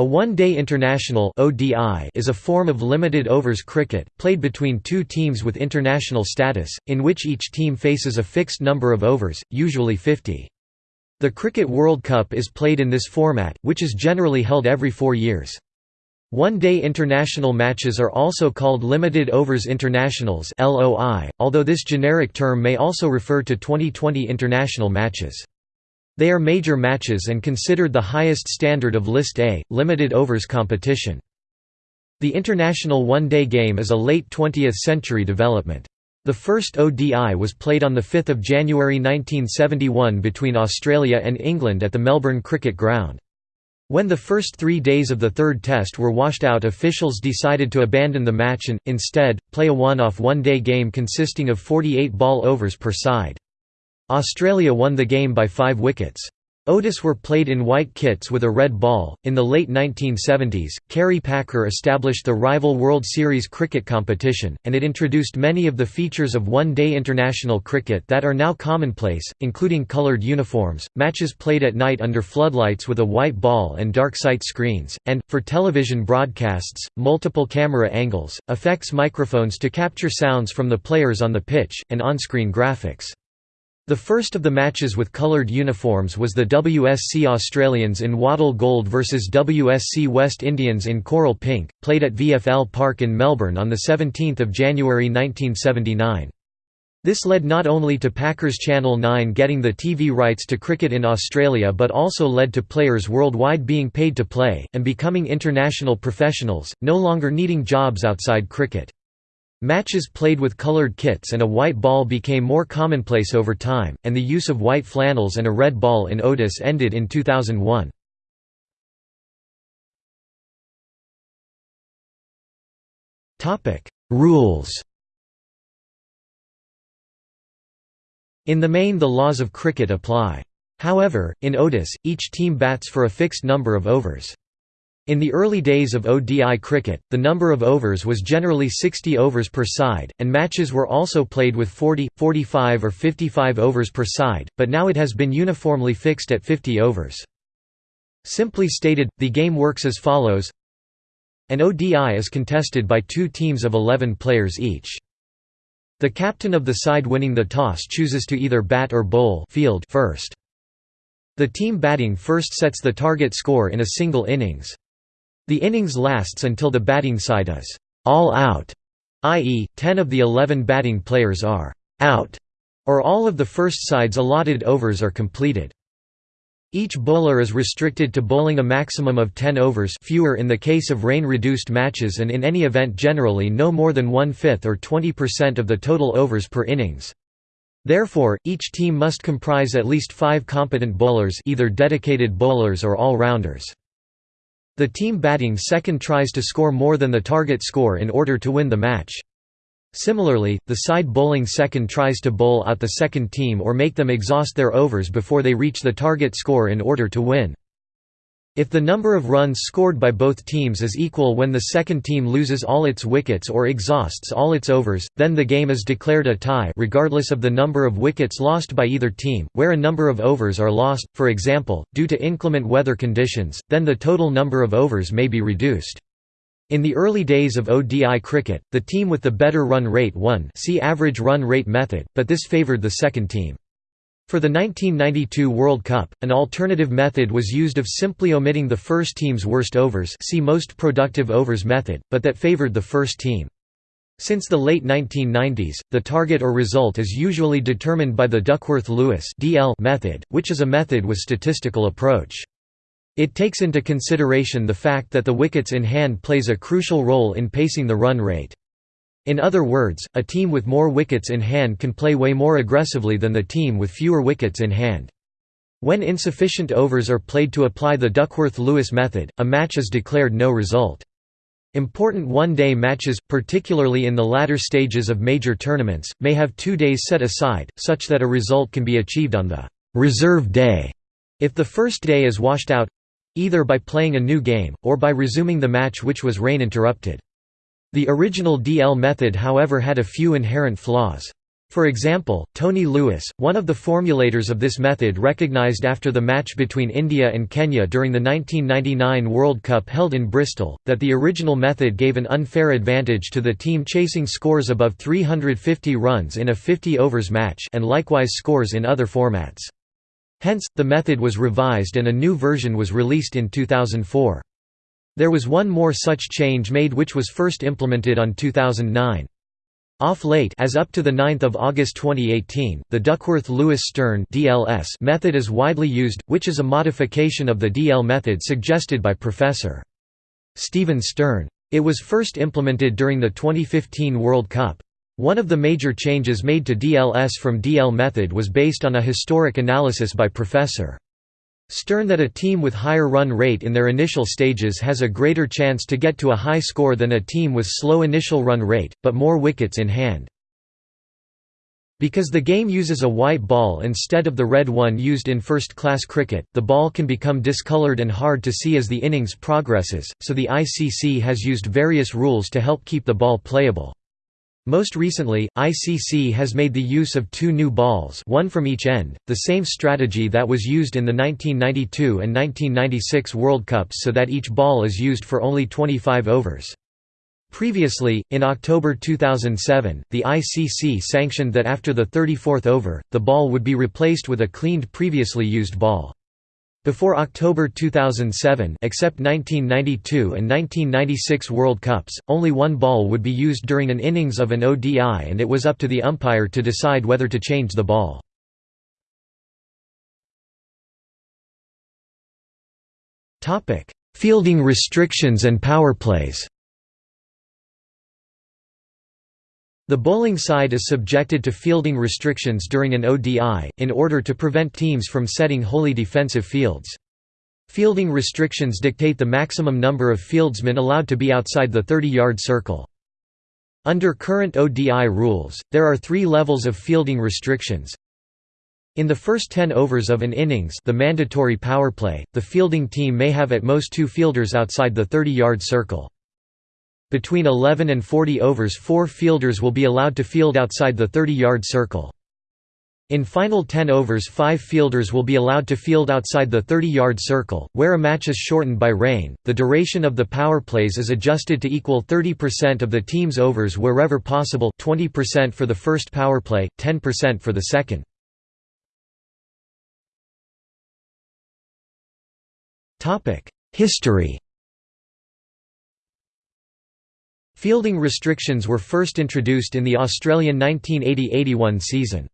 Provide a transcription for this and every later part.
A one-day international is a form of limited overs cricket, played between two teams with international status, in which each team faces a fixed number of overs, usually 50. The Cricket World Cup is played in this format, which is generally held every four years. One-day international matches are also called Limited Overs Internationals although this generic term may also refer to Twenty20 international matches. They are major matches and considered the highest standard of List A, limited overs competition. The international one-day game is a late 20th century development. The first ODI was played on 5 January 1971 between Australia and England at the Melbourne Cricket Ground. When the first three days of the third test were washed out officials decided to abandon the match and, instead, play a one-off one-day game consisting of 48 ball overs per side. Australia won the game by five wickets. ODIs were played in white kits with a red ball. In the late 1970s, Kerry Packer established the rival World Series cricket competition, and it introduced many of the features of one day international cricket that are now commonplace, including coloured uniforms, matches played at night under floodlights with a white ball and dark sight screens, and, for television broadcasts, multiple camera angles, effects microphones to capture sounds from the players on the pitch, and on screen graphics. The first of the matches with coloured uniforms was the WSC Australians in wattle gold versus WSC West Indians in coral pink, played at VFL Park in Melbourne on 17 January 1979. This led not only to Packers Channel 9 getting the TV rights to cricket in Australia but also led to players worldwide being paid to play, and becoming international professionals, no longer needing jobs outside cricket. Matches played with colored kits and a white ball became more commonplace over time, and the use of white flannels and a red ball in ODIs ended in 2001. Rules In the main the laws of cricket apply. However, in ODIs, each team bats for a fixed number of overs. In the early days of ODI cricket, the number of overs was generally 60 overs per side, and matches were also played with 40, 45 or 55 overs per side, but now it has been uniformly fixed at 50 overs. Simply stated, the game works as follows An ODI is contested by two teams of 11 players each. The captain of the side winning the toss chooses to either bat or bowl field first. The team batting first sets the target score in a single innings. The innings lasts until the batting side is all out, i.e., 10 of the 11 batting players are out, or all of the first side's allotted overs are completed. Each bowler is restricted to bowling a maximum of 10 overs fewer in the case of rain-reduced matches and in any event generally no more than one-fifth or 20% of the total overs per innings. Therefore, each team must comprise at least five competent bowlers either dedicated bowlers or all-rounders. The team batting second tries to score more than the target score in order to win the match. Similarly, the side bowling second tries to bowl out the second team or make them exhaust their overs before they reach the target score in order to win. If the number of runs scored by both teams is equal when the second team loses all its wickets or exhausts all its overs, then the game is declared a tie regardless of the number of wickets lost by either team, where a number of overs are lost, for example, due to inclement weather conditions, then the total number of overs may be reduced. In the early days of ODI cricket, the team with the better run rate won see average run rate method, but this favoured the second team. For the 1992 World Cup, an alternative method was used of simply omitting the first team's worst overs see most productive overs method, but that favoured the first team. Since the late 1990s, the target or result is usually determined by the Duckworth-Lewis method, which is a method with statistical approach. It takes into consideration the fact that the wickets in hand plays a crucial role in pacing the run rate. In other words, a team with more wickets in hand can play way more aggressively than the team with fewer wickets in hand. When insufficient overs are played to apply the Duckworth-Lewis method, a match is declared no result. Important one-day matches, particularly in the latter stages of major tournaments, may have two days set aside, such that a result can be achieved on the «reserve day» if the first day is washed out—either by playing a new game, or by resuming the match which was rain-interrupted. The original DL method however had a few inherent flaws. For example, Tony Lewis, one of the formulators of this method recognized after the match between India and Kenya during the 1999 World Cup held in Bristol, that the original method gave an unfair advantage to the team chasing scores above 350 runs in a 50 overs match and likewise scores in other formats. Hence, the method was revised and a new version was released in 2004. There was one more such change made which was first implemented on 2009. Off late as up to the 9th of August 2018, the Duckworth-Lewis-Stern DLS method is widely used, which is a modification of the DL method suggested by Professor. Steven Stern. It was first implemented during the 2015 World Cup. One of the major changes made to DLS from DL method was based on a historic analysis by Professor. Stern that a team with higher run rate in their initial stages has a greater chance to get to a high score than a team with slow initial run rate, but more wickets in hand. Because the game uses a white ball instead of the red one used in first-class cricket, the ball can become discoloured and hard to see as the innings progresses, so the ICC has used various rules to help keep the ball playable. Most recently, ICC has made the use of two new balls one from each end, the same strategy that was used in the 1992 and 1996 World Cups so that each ball is used for only 25 overs. Previously, in October 2007, the ICC sanctioned that after the 34th over, the ball would be replaced with a cleaned previously used ball. Before October 2007 except 1992 and 1996 World Cups, only one ball would be used during an innings of an ODI and it was up to the umpire to decide whether to change the ball. Fielding restrictions and power plays The bowling side is subjected to fielding restrictions during an ODI, in order to prevent teams from setting wholly defensive fields. Fielding restrictions dictate the maximum number of fieldsmen allowed to be outside the 30-yard circle. Under current ODI rules, there are three levels of fielding restrictions. In the first 10 overs of an innings the mandatory power play, the fielding team may have at most two fielders outside the 30-yard circle. Between 11 and 40 overs four fielders will be allowed to field outside the 30-yard circle. In final 10 overs five fielders will be allowed to field outside the 30-yard circle, where a match is shortened by rain. The duration of the power plays is adjusted to equal 30% of the team's overs wherever possible 20% for the first power play, 10% for the second. History Fielding restrictions were first introduced in the Australian 1980–81 season.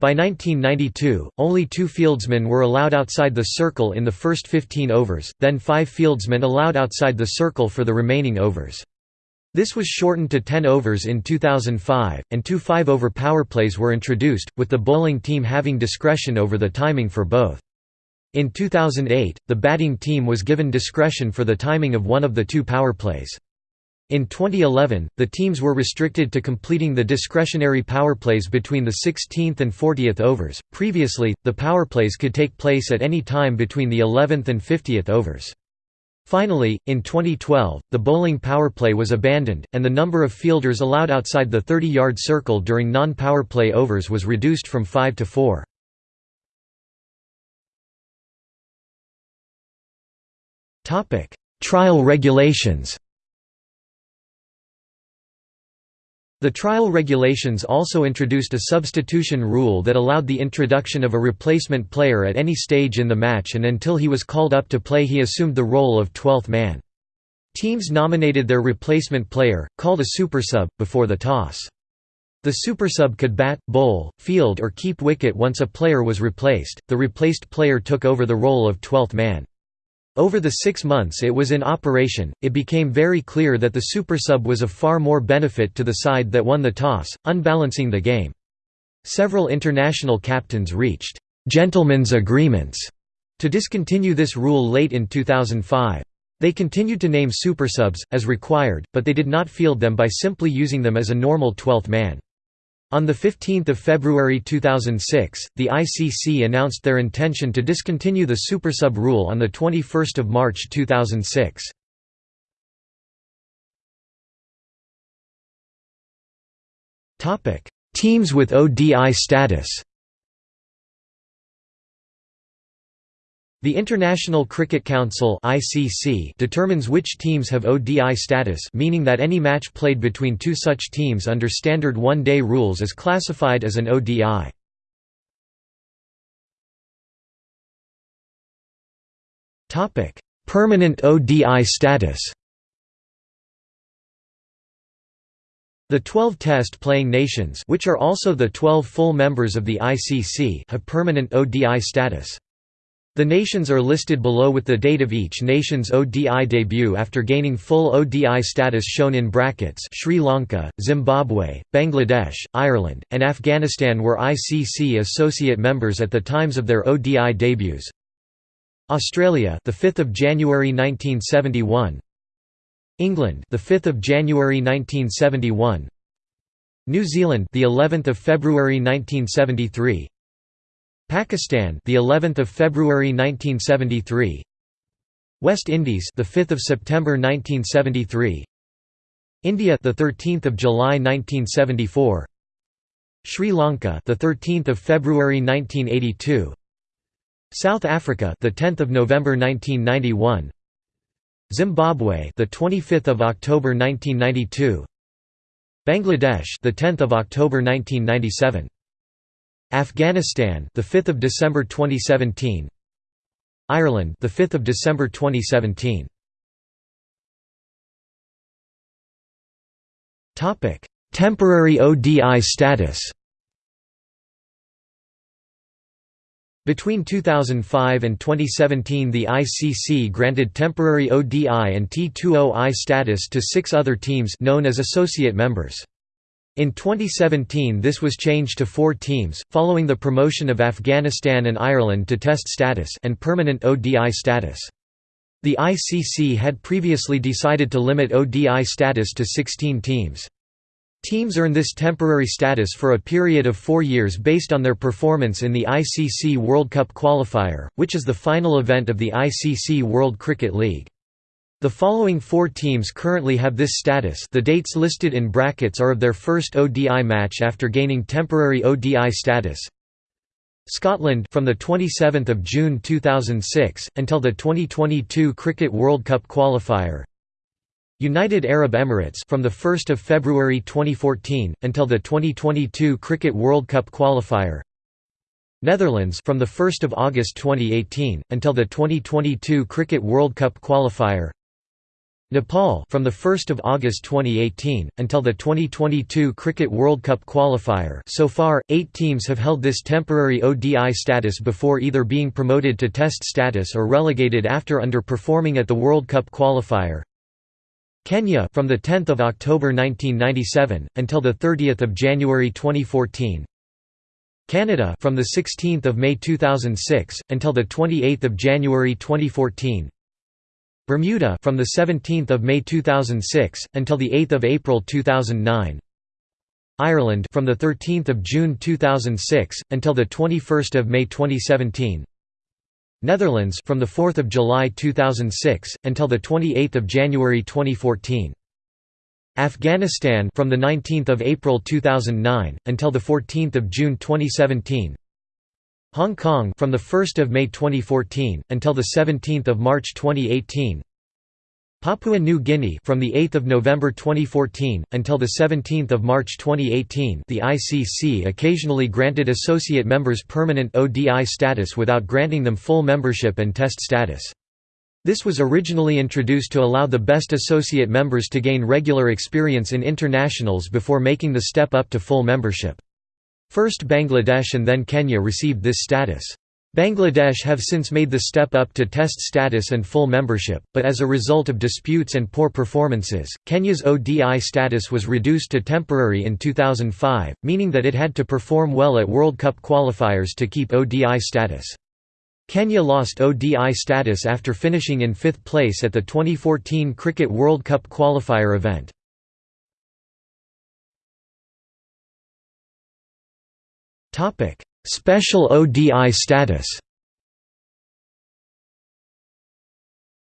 By 1992, only two fieldsmen were allowed outside the circle in the first 15 overs, then five fieldsmen allowed outside the circle for the remaining overs. This was shortened to 10 overs in 2005, and two five-over power plays were introduced, with the bowling team having discretion over the timing for both. In 2008, the batting team was given discretion for the timing of one of the two power plays. In 2011, the teams were restricted to completing the discretionary power plays between the 16th and 40th overs. Previously, the power plays could take place at any time between the 11th and 50th overs. Finally, in 2012, the bowling power play was abandoned, and the number of fielders allowed outside the 30-yard circle during non-power play overs was reduced from 5 to 4. Trial regulations The trial regulations also introduced a substitution rule that allowed the introduction of a replacement player at any stage in the match and until he was called up to play he assumed the role of 12th man. Teams nominated their replacement player, called a supersub, before the toss. The supersub could bat, bowl, field or keep wicket once a player was replaced, the replaced player took over the role of 12th man. Over the six months it was in operation, it became very clear that the supersub was of far more benefit to the side that won the toss, unbalancing the game. Several international captains reached «gentlemen's agreements» to discontinue this rule late in 2005. They continued to name supersubs, as required, but they did not field them by simply using them as a normal 12th man. On 15 February 2006, the ICC announced their intention to discontinue the supersub rule on 21 March 2006. Teams with ODI status The International Cricket Council (ICC) determines which teams have ODI status, meaning that any match played between two such teams under standard one-day rules is classified as an ODI. Topic: Permanent ODI status. The 12 test-playing nations which are also the 12 full members of the ICC have permanent ODI status. The nations are listed below with the date of each nation's ODI debut after gaining full ODI status shown in brackets Sri Lanka, Zimbabwe, Bangladesh, Ireland, and Afghanistan were ICC associate members at the times of their ODI debuts. Australia, the 5th of January 1971. England, the 5th of January 1971. New Zealand, the 11th of February 1973. Pakistan, the 11th of February 1973. West Indies, the 5th of September 1973. India, the 13th of July 1974. Sri Lanka, the 13th of February 1982. South Africa, the 10th of November 1991. Zimbabwe, the 25th of October 1992. Bangladesh, the 10th of October 1997. Afghanistan, the 5th of December 2017. Ireland, the 5th of December 2017. Topic: Temporary ODI status. Between 2005 and 2017 the ICC granted temporary ODI and T20I status to six other teams known as associate members. In 2017 this was changed to four teams, following the promotion of Afghanistan and Ireland to test status and permanent ODI status. The ICC had previously decided to limit ODI status to 16 teams. Teams earn this temporary status for a period of four years based on their performance in the ICC World Cup qualifier, which is the final event of the ICC World Cricket League. The following four teams currently have this status the dates listed in brackets are of their first ODI match after gaining temporary ODI status. Scotland from the 27th of June 2006 until the 2022 Cricket World Cup qualifier. United Arab Emirates from the 1st of February 2014 until the 2022 Cricket World Cup qualifier. Netherlands from the 1st of August 2018 until the 2022 Cricket World Cup qualifier. Nepal from the 1st of August 2018 until the 2022 Cricket World Cup qualifier. So far, 8 teams have held this temporary ODI status before either being promoted to test status or relegated after underperforming at the World Cup qualifier. Kenya from the 10th of October 1997 until the 30th of January 2014. Canada from the 16th of May 2006 until the 28th of January 2014. Bermuda from the 17th of May 2006 until the 8th of April 2009. Ireland from the 13th of June 2006 until the 21st of May 2017. Netherlands from the 4th of July 2006 until the 28th of January 2014. Afghanistan from the 19th of April 2009 until the 14th of June 2017. Hong Kong from the 1st of May 2014 until the 17th of March 2018. Papua New Guinea from the 8th of November 2014 until the 17th of March 2018. The ICC occasionally granted associate members permanent ODI status without granting them full membership and test status. This was originally introduced to allow the best associate members to gain regular experience in internationals before making the step up to full membership. First Bangladesh and then Kenya received this status. Bangladesh have since made the step up to test status and full membership, but as a result of disputes and poor performances, Kenya's ODI status was reduced to temporary in 2005, meaning that it had to perform well at World Cup qualifiers to keep ODI status. Kenya lost ODI status after finishing in fifth place at the 2014 Cricket World Cup qualifier event. Topic: Special ODI status.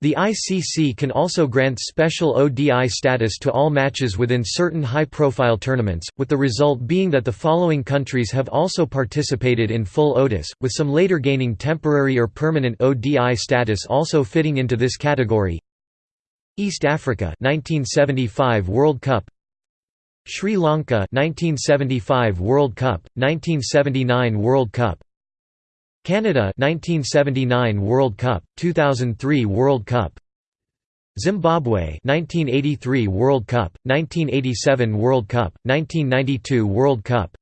The ICC can also grant special ODI status to all matches within certain high-profile tournaments, with the result being that the following countries have also participated in full ODIS, with some later gaining temporary or permanent ODI status also fitting into this category. East Africa 1975 World Cup Sri Lanka 1975 World Cup 1979 World Cup. Canada 1979 World Cup, 2003 World Cup. Zimbabwe 1983 World Cup, 1987 World Cup, 1992 World Cup.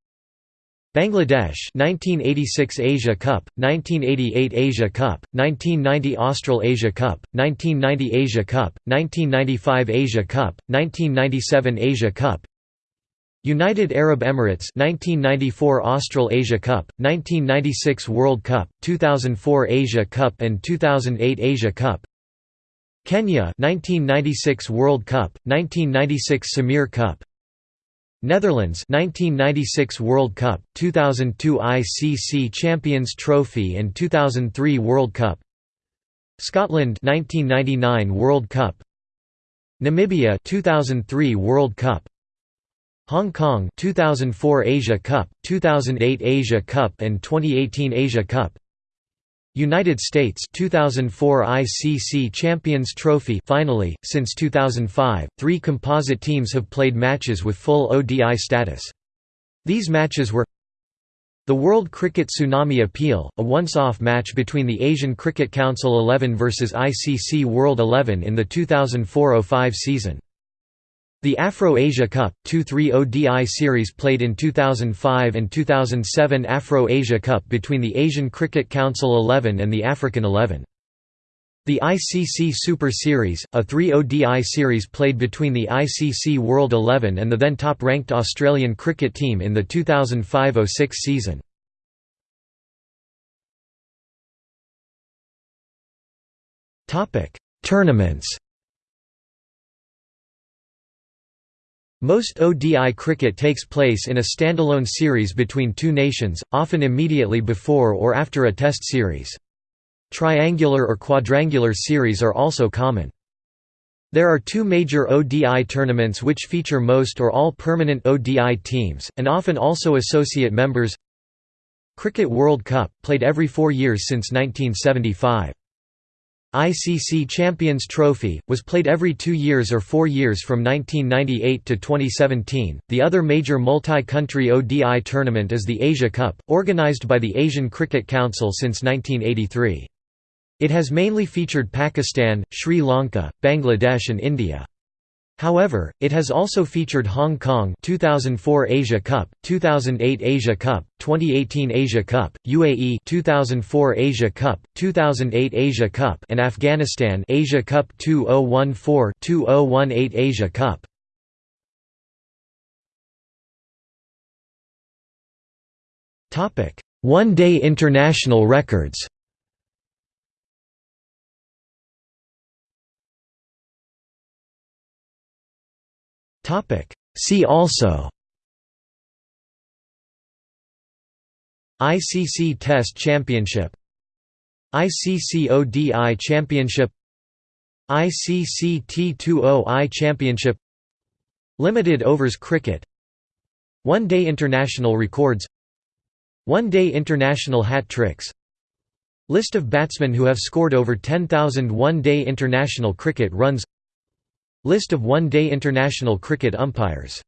Bangladesh 1986 Asia Cup, 1988 Asia Cup, 1990 Australasia Cup, 1990 Asia Cup, 1995 Asia Cup, 1997 Asia Cup United Arab Emirates 1994 Australasia Cup, 1996 World Cup, 2004 Asia Cup and 2008 Asia Cup. Kenya 1996 World Cup, 1996 Sameer Cup. Netherlands 1996 World Cup, 2002 ICC Champions Trophy and 2003 World Cup. Scotland 1999 World Cup. Namibia 2003 World Cup Hong Kong 2004 Asia Cup, 2008 Asia Cup and 2018 Asia Cup United States 2004 ICC Champions Trophy finally since 2005 3 composite teams have played matches with full ODI status These matches were the World Cricket Tsunami Appeal, a once-off match between the Asian Cricket Council 11 versus ICC World 11 in the 2004–05 season. The Afro-Asia Cup, 2-3 ODI series played in 2005 and 2007 Afro-Asia Cup between the Asian Cricket Council 11 and the African 11. The ICC Super Series, a 3 ODI series played between the ICC World 11 and the then top-ranked Australian cricket team in the 2005–06 season. Tournaments Most ODI cricket takes place in a standalone series between two nations, often immediately before or after a test series. Triangular or quadrangular series are also common. There are two major ODI tournaments which feature most or all permanent ODI teams, and often also associate members Cricket World Cup, played every four years since 1975. ICC Champions Trophy, was played every two years or four years from 1998 to 2017. The other major multi country ODI tournament is the Asia Cup, organised by the Asian Cricket Council since 1983. It has mainly featured Pakistan, Sri Lanka, Bangladesh, and India. However, it has also featured Hong Kong 2004 Asia Cup, 2008 Asia Cup, 2018 Asia Cup, UAE 2004 Asia Cup, 2008 Asia Cup and Afghanistan Asia Cup 2014-2018 Asia Cup. Topic: One-day international records. See also. ICC Test Championship. ICC ODI Championship. ICC T20I Championship. Limited Overs Cricket. One-Day International Records. One-Day International Hat Tricks. List of batsmen who have scored over 10,000 one-day international cricket runs List of one-day international cricket umpires